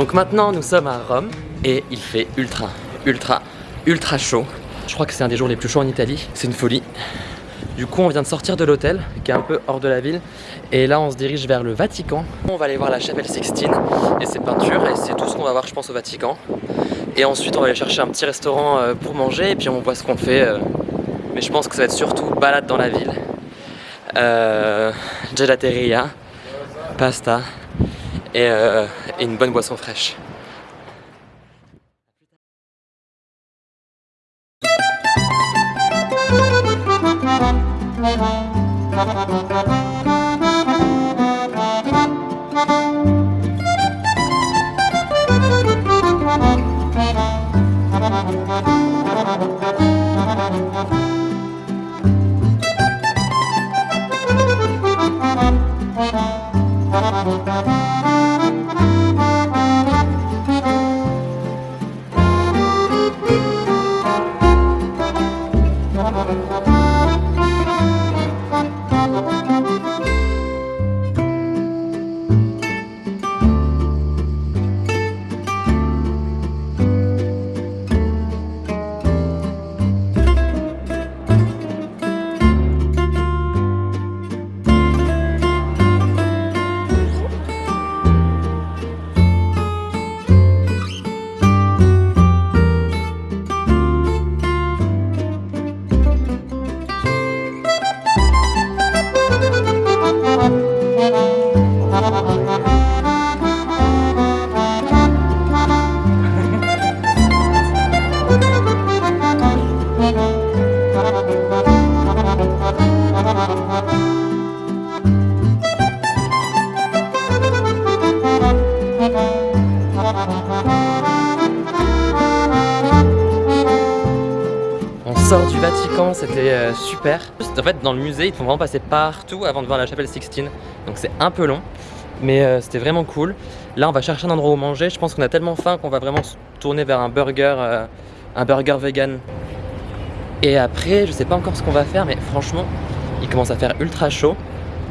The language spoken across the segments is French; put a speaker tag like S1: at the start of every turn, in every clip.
S1: Donc maintenant nous sommes à Rome et il fait ultra, ultra, ultra chaud. Je crois que c'est un des jours les plus chauds en Italie, c'est une folie. Du coup on vient de sortir de l'hôtel qui est un peu hors de la ville et là on se dirige vers le Vatican. On va aller voir la chapelle Sixtine et ses peintures et c'est tout ce qu'on va voir je pense au Vatican. Et ensuite on va aller chercher un petit restaurant euh, pour manger et puis on voit ce qu'on fait. Euh. Mais je pense que ça va être surtout balade dans la ville. Euh, gelateria, pasta et, euh, et une bonne boisson fraîche. Sort du Vatican, c'était euh, super. En fait, dans le musée, il faut vraiment passer partout avant de voir la chapelle Sixtine. Donc c'est un peu long, mais euh, c'était vraiment cool. Là, on va chercher un endroit où manger. Je pense qu'on a tellement faim qu'on va vraiment se tourner vers un burger, euh, un burger vegan. Et après, je sais pas encore ce qu'on va faire, mais franchement, il commence à faire ultra chaud.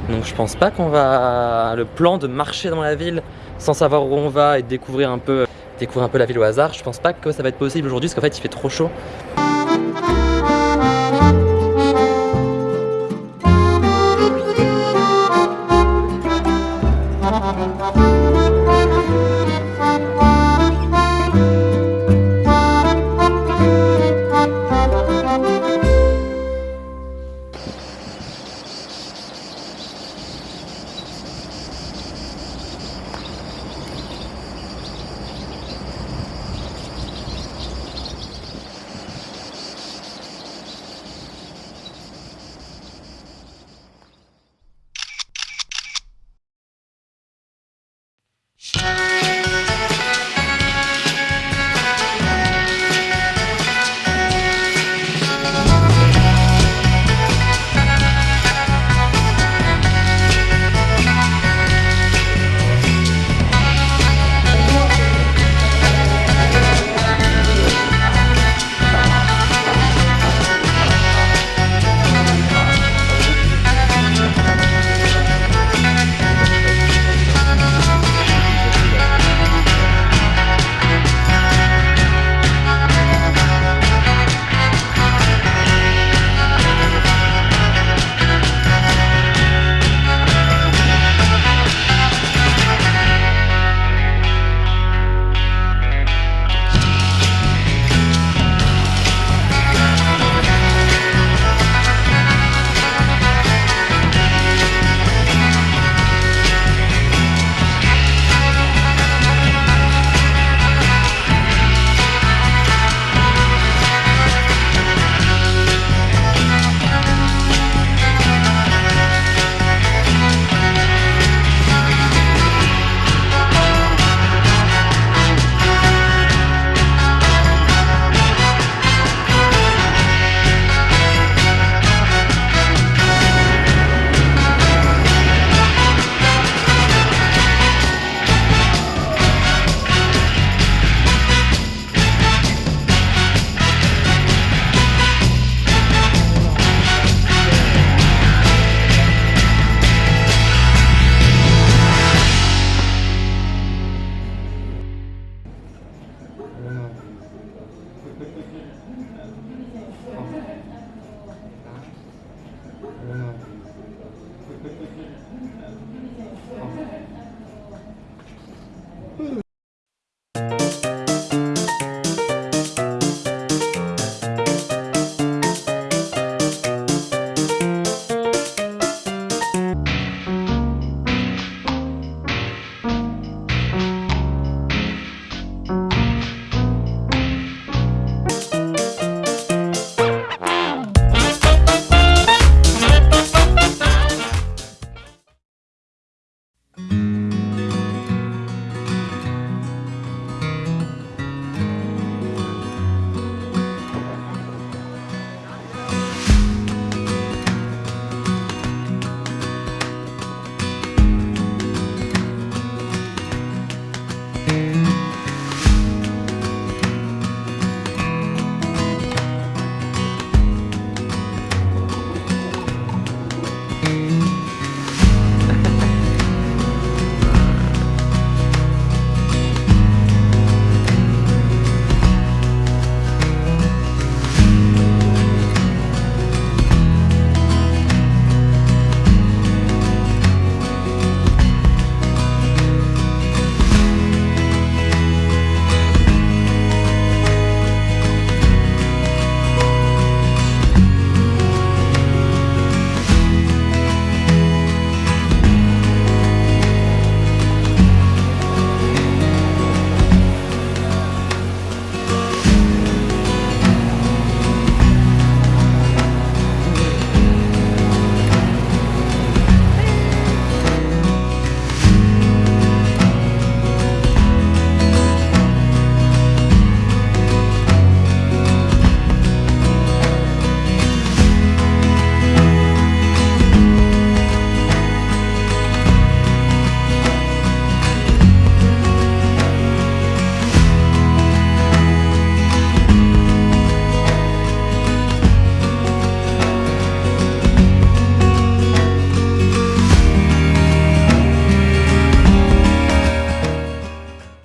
S1: Donc je pense pas qu'on va... Le plan de marcher dans la ville sans savoir où on va et découvrir un peu, découvrir un peu la ville au hasard, je pense pas que ça va être possible aujourd'hui parce qu'en fait il fait trop chaud.